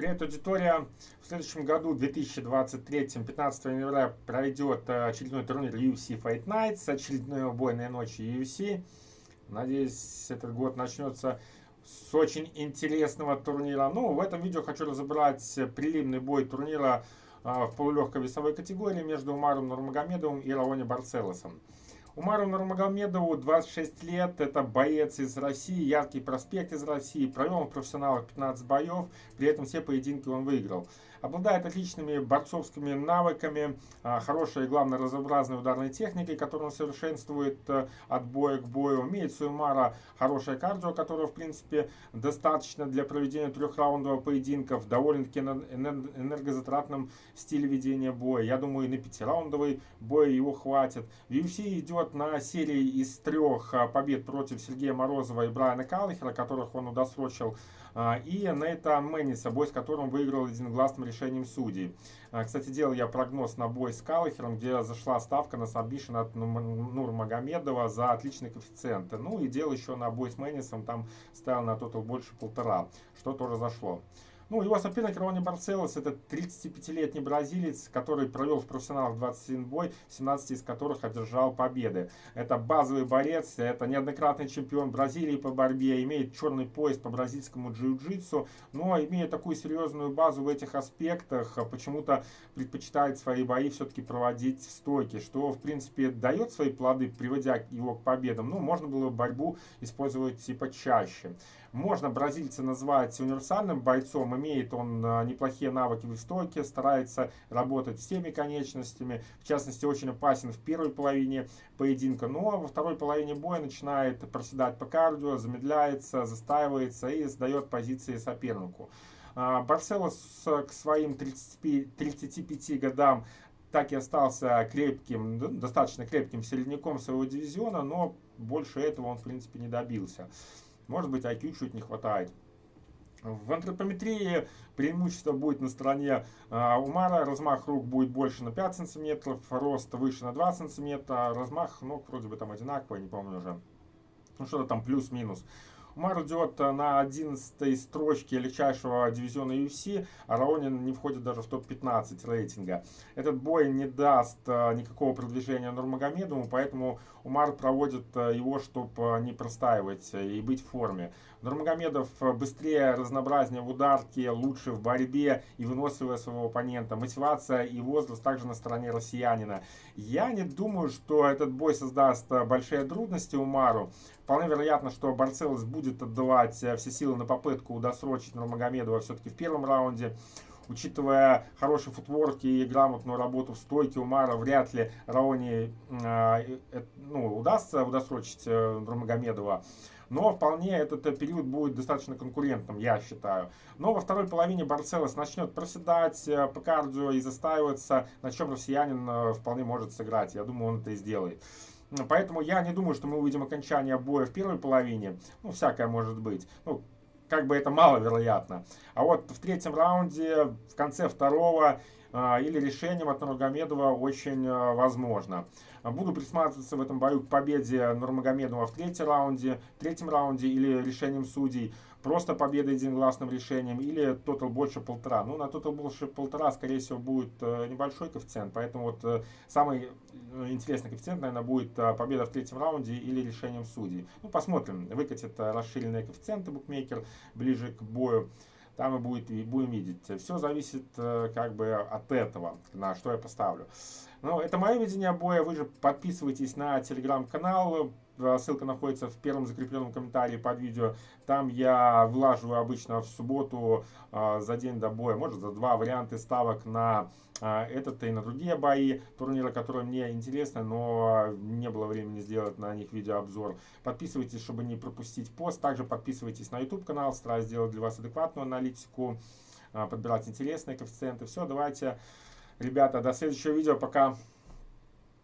Привет, аудитория! В следующем году, 2023, 15 января, пройдет э, очередной турнир UFC Fight Nights, очередной убойной ночи UFC. Надеюсь, этот год начнется с очень интересного турнира. Ну, в этом видео хочу разобрать прилимный бой турнира э, в полулегкой весовой категории между Умаром Нурмагомедовым и Раони Барцелосом. Умару Нурмагомедову 26 лет, это боец из России, яркий проспект из России, провел в профессионалах 15 боев, при этом все поединки он выиграл. Обладает отличными борцовскими навыками, а, хорошей, главное, разнообразной ударной техникой, которую он совершенствует э, от боя к бою. Имеет Суэмара хорошее кардио, которое, в принципе, достаточно для проведения трехраундового поединка в довольно-таки энергозатратном стиле ведения боя. Я думаю, и на пятираундовый бой его хватит. UFC идет на серии из трех а, побед против Сергея Морозова и Брайана Каллихера, которых он удосрочил а, и Нейтан Мэнниса, бой с которым выиграл единогласным решением судей. А, кстати, делал я прогноз на бой с Келлехером, где зашла ставка на submission от Нурмагомедова за отличный коэффициент. Ну и делал еще на бой с Мэннисом, там ставил на тотал больше полтора, что тоже зашло. Ну, его соперник Раони Барселос, это 35-летний бразилец, который провел в профессионалах 21 бой, 17 из которых одержал победы. Это базовый борец, это неоднократный чемпион Бразилии по борьбе, имеет черный пояс по бразильскому джиу-джитсу, но имея такую серьезную базу в этих аспектах, почему-то предпочитает свои бои все-таки проводить в стойке, что, в принципе, дает свои плоды, приводя его к победам. Ну, можно было борьбу использовать типа чаще. Можно бразильца назвать универсальным бойцом, имеет он а, неплохие навыки в стойке, старается работать всеми конечностями, в частности очень опасен в первой половине поединка, но во второй половине боя начинает проседать по кардио, замедляется, застаивается и сдает позиции сопернику. А, Барселос к своим 35, 35 годам так и остался крепким, достаточно крепким середняком своего дивизиона, но больше этого он в принципе не добился. Может быть, IQ чуть не хватает. В антропометрии преимущество будет на стороне э, Умара, размах рук будет больше на 5 сантиметров, рост выше на 2 сантиметра, размах ног вроде бы там одинаковый, не помню уже. Ну что-то там плюс-минус. Умар идет на 11 строчке легчайшего дивизиона UFC, а Раонин не входит даже в топ-15 рейтинга. Этот бой не даст э, никакого продвижения Нурмагомедову, поэтому Умар проводит э, его, чтобы не простаивать и быть в форме. Нурмагомедов быстрее, разнообразнее в ударке, лучше в борьбе и выносливее своего оппонента. Мотивация и возраст также на стороне россиянина. Я не думаю, что этот бой создаст э, большие трудности Умару. Вполне вероятно, что Барцелос будет отдавать э, все силы на попытку досрочить Нурмагомедова все-таки в первом раунде. Учитывая хороший футворк и грамотную работу в стойке Умара, вряд ли Раони э, э, ну, удастся удосрочить э, Нурмагомедова. Но вполне этот э, период будет достаточно конкурентным, я считаю. Но во второй половине Барцелос начнет проседать э, по кардио и застаиваться, на чем россиянин вполне может сыграть. Я думаю, он это и сделает. Поэтому я не думаю, что мы увидим окончание боя в первой половине. Ну, всякое может быть. Ну, как бы это маловероятно. А вот в третьем раунде, в конце второго или решением от Нурмагомедова очень а, возможно. Буду присматриваться в этом бою к победе Нурмагомедова в третьем раунде, третьем раунде или решением судей. Просто победа единогласным решением или тотал больше полтора. Ну, на тотал больше полтора, скорее всего, будет э, небольшой коэффициент. Поэтому вот э, самый э, интересный коэффициент, наверное, будет победа в третьем раунде или решением судей. Ну, посмотрим. Выкатит расширенные коэффициенты букмекер ближе к бою там и, будет, и будем видеть. Все зависит э, как бы от этого, на что я поставлю. Ну, это мое видение боя. Вы же подписывайтесь на телеграм-канал. Э, ссылка находится в первом закрепленном комментарии под видео. Там я влаживаю обычно в субботу э, за день до боя, может за два варианты ставок на э, этот и на другие бои, турниры, которые мне интересны, но не было времени сделать на них видеообзор. Подписывайтесь, чтобы не пропустить пост. Также подписывайтесь на YouTube канал, стараюсь сделать для вас адекватную аналитику, подбирать интересные коэффициенты. Все, давайте, ребята, до следующего видео. Пока.